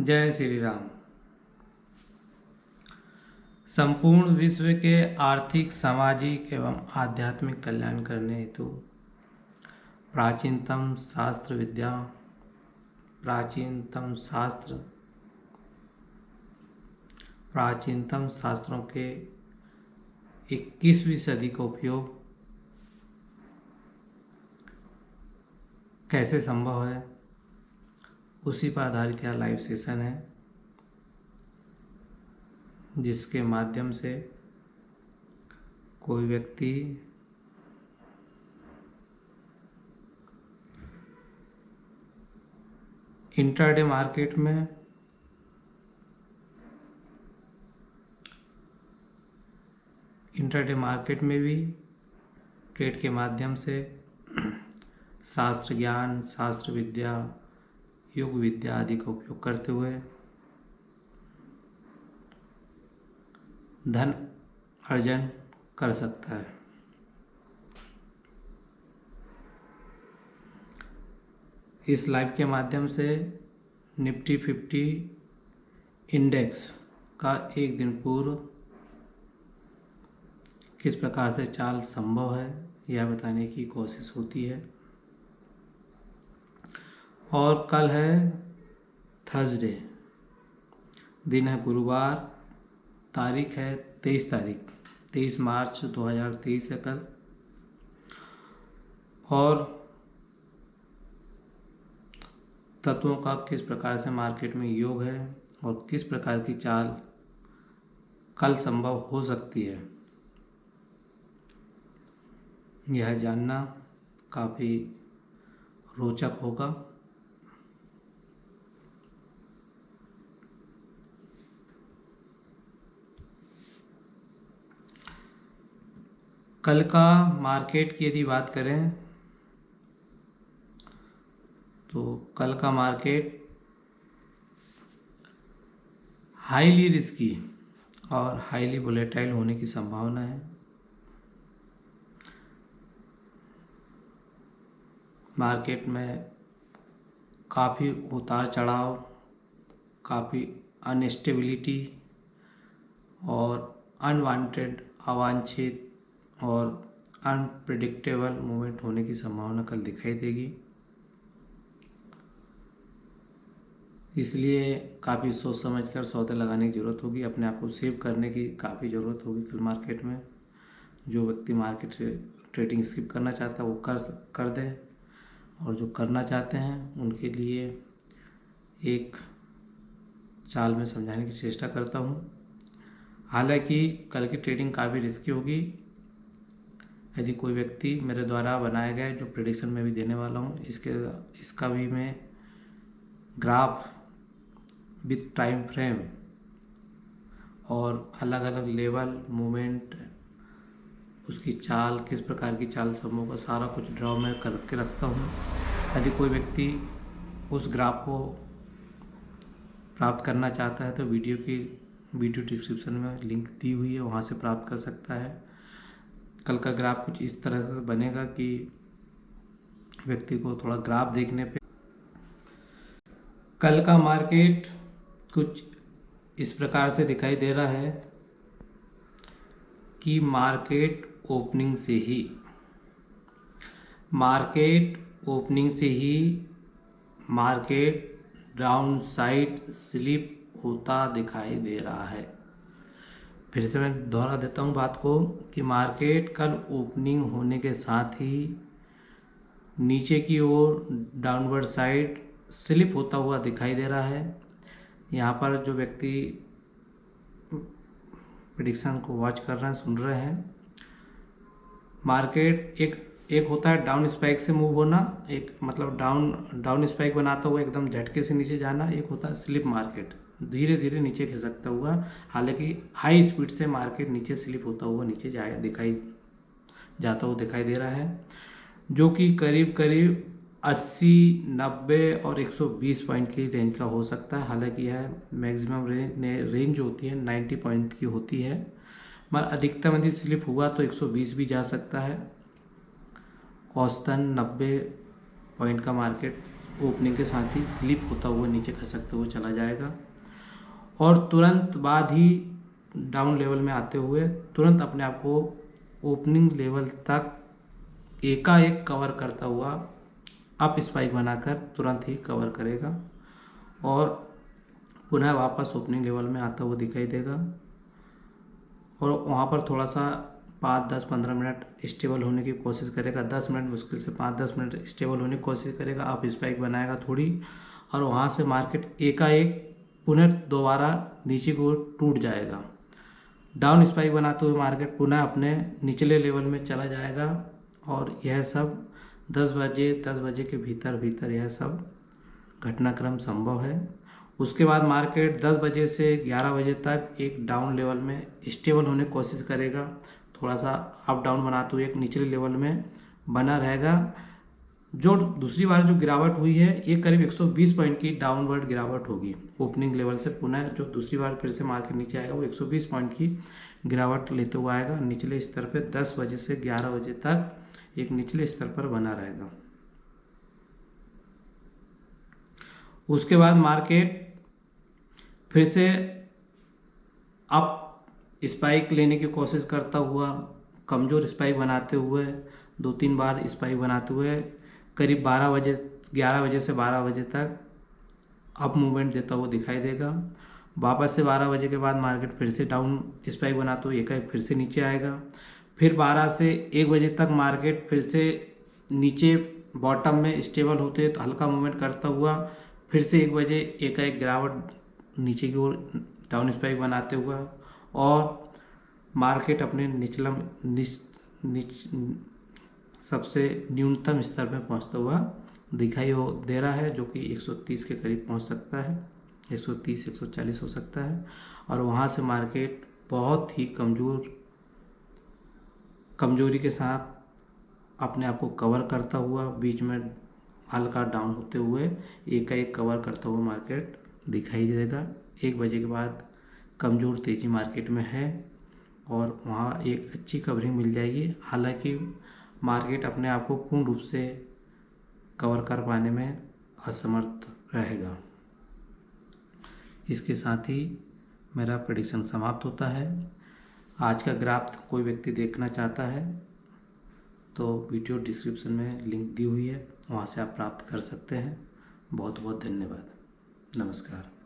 जय श्री राम। संपूर्ण विश्व के आर्थिक, सामाजिक एवं आध्यात्मिक कल्याण करने हेतु प्राचीनतम शास्त्र विद्या, प्राचीनतम शास्त्र, प्राचीनतम शास्त्रों के 21वीं सदी का उपयोग कैसे संभव है? उसी पर आधारित यह लाइव सेशन है, जिसके माध्यम से कोई व्यक्ति इंटरडे मार्केट में इंटरडे मार्केट में भी ट्रेड के माध्यम से शास्त्र ज्ञान, शास्त्र विद्या योग विद्या आदि का उपयोग करते हुए धन अर्जन कर सकता है। इस लाइव के माध्यम से निफ्टी फिफ्टी इंडेक्स का एक दिन पूर्व किस प्रकार से चाल संभव है, यह बताने की कोशिश होती है। और कल है थर्सडे। दिन है गुरुवार, तारीख है तेईस तारीख, तेईस मार्च 2023 है कल। और तत्वों का किस प्रकार से मार्केट में योग है और किस प्रकार की चाल कल संभव हो सकती है, यह जानना काफ़ी रोचक होगा। कल का मार्केट की यदि बात करें तो कल का मार्केट हाईली रिस्की और हाईली वोलेटाइल होने की संभावना है। मार्केट में काफ़ी उतार चढ़ाव, काफ़ी अनस्टेबिलिटी और अनवांटेड अवांछित और अनप्रडिक्टेबल मूवमेंट होने की संभावना कल दिखाई देगी। इसलिए काफ़ी सोच समझ कर सौदे लगाने की ज़रूरत होगी, अपने आप को सेव करने की काफ़ी ज़रूरत होगी कल मार्केट में। जो व्यक्ति मार्केट ट्रेडिंग स्किप करना चाहता है, वो कर कर दे। और जो करना चाहते हैं, उनके लिए एक चाल में समझाने की चेष्टा करता हूँ। हालाँकि कल की ट्रेडिंग काफ़ी रिस्की होगी यदि कोई व्यक्ति मेरे द्वारा बनाया गया जो प्रिडिक्शन में भी देने वाला हूँ, इसके, इसका भी मैं ग्राफ विथ टाइम फ्रेम और अलग अलग लेवल मोमेंट उसकी चाल, किस प्रकार की चाल समूह का सारा कुछ ड्रॉ में करके रखता हूँ। यदि कोई व्यक्ति उस ग्राफ को प्राप्त करना चाहता है तो वीडियो की वीडियो डिस्क्रिप्शन में लिंक दी हुई है, वहाँ से प्राप्त कर सकता है। कल का ग्राफ कुछ इस तरह से बनेगा कि व्यक्ति को थोड़ा ग्राफ देखने पे। कल का मार्केट कुछ इस प्रकार से दिखाई दे रहा है कि मार्केट ओपनिंग से ही, मार्केट ओपनिंग से ही मार्केट डाउन साइड स्लिप होता दिखाई दे रहा है। फिर से मैं दोहरा देता हूँ बात को कि मार्केट कल ओपनिंग होने के साथ ही नीचे की ओर डाउनवर्ड साइड स्लिप होता हुआ दिखाई दे रहा है। यहाँ पर जो व्यक्ति प्रडिक्शन को वॉच कर रहे हैं, सुन रहे हैं, मार्केट एक एक होता है डाउन स्पाइक से मूव होना, एक मतलब डाउन डाउन स्पाइक बनाता हुआ एकदम झटके से नीचे जाना, एक होता है स्लिप मार्केट। धीरे धीरे नीचे खिसकता हुआ हालाँकि हाई स्पीड से मार्केट नीचे स्लिप होता हुआ नीचे जाए दिखाई जाता हुआ दिखाई दे रहा है जो कि करीब करीब 80, 90 और 120 पॉइंट की रेंज का हो सकता है। हालाँकि यह मैक्सिमम रेंज रेंज होती है 90 पॉइंट की होती है। मगर अधिकतम यदि स्लिप हुआ तो 120 भी जा सकता है। औसतन 90 पॉइंट का मार्केट ओपनिंग के साथ ही स्लिप होता हुआ नीचे खसकते हुए चला जाएगा। और तुरंत बाद ही डाउन लेवल में आते हुए तुरंत अपने आप को ओपनिंग लेवल तक एकाएक कवर करता हुआ अप स्पाइक बनाकर तुरंत ही कवर करेगा और पुनः वापस ओपनिंग लेवल में आता हुआ दिखाई देगा। और वहाँ पर थोड़ा सा पाँच, दस, पंद्रह मिनट स्टेबल होने की कोशिश करेगा। दस मिनट मुश्किल से पाँच, दस मिनट स्टेबल होने की कोशिश करेगा। आप स्पाइक बनाएगा थोड़ी और वहाँ से मार्केट एकाएक पुनः दोबारा नीचे को टूट जाएगा। डाउन स्पाइक बनाते हुए मार्केट पुनः अपने निचले लेवल में चला जाएगा और यह सब दस बजे दस बजे के भीतर भीतर यह सब घटनाक्रम संभव है। उसके बाद मार्केट 10 बजे से 11 बजे तक एक डाउन लेवल में स्टेबल होने की कोशिश करेगा। थोड़ा सा अप डाउन बनाते हुए एक निचले लेवल में बना रहेगा। जो दूसरी बार जो गिरावट हुई है, ये करीब 120 पॉइंट की डाउनवर्ड गिरावट होगी। ओपनिंग लेवल से पुनः जो दूसरी बार फिर से मार्केट नीचे आएगा, वो 120 पॉइंट की गिरावट लेते हुए आएगा। निचले स्तर पे 10 बजे से 11 बजे तक एक निचले स्तर पर बना रहेगा। उसके बाद मार्केट फिर से अप स्पाइक लेने की कोशिश करता हुआ कमज़ोर स्पाइक बनाते हुए, दो तीन बार स्पाइक बनाते हुए करीब 12 बजे 11 बजे से 12 बजे तक अप मूवमेंट देता हुआ दिखाई देगा। वापस से 12 बजे के बाद मार्केट फिर से डाउन स्पाइक बनाते हुए एक एक फिर से नीचे आएगा। फिर 12 से 1 बजे तक मार्केट फिर से नीचे बॉटम में स्टेबल होते तो हल्का मूवमेंट करता हुआ फिर से एक बजे एक एक गिरावट नीचे की ओर डाउन स्पाइक बनाते हुए और मार्केट अपने निचलम निच, निच सबसे न्यूनतम स्तर में पहुँचता हुआ दिखाई हो दे रहा है, जो कि 130 के करीब पहुँच सकता है। 130 140 हो सकता है। और वहाँ से मार्केट बहुत ही कमज़ोर कमज़ोरी के साथ अपने आप को कवर करता हुआ, बीच में हल्का डाउन होते हुए एक एक कवर करता हुआ मार्केट दिखाई देगा। एक बजे के बाद कमज़ोर, तेज़ी मार्केट में है और वहाँ एक अच्छी कवरिंग मिल जाएगी। हालाँकि मार्केट अपने आप को पूर्ण रूप से कवर कर पाने में असमर्थ रहेगा। इसके साथ ही मेरा प्रडिक्शन समाप्त होता है। आज का ग्राफ कोई व्यक्ति देखना चाहता है तो वीडियो डिस्क्रिप्शन में लिंक दी हुई है, वहाँ से आप प्राप्त कर सकते हैं। बहुत बहुत धन्यवाद। नमस्कार।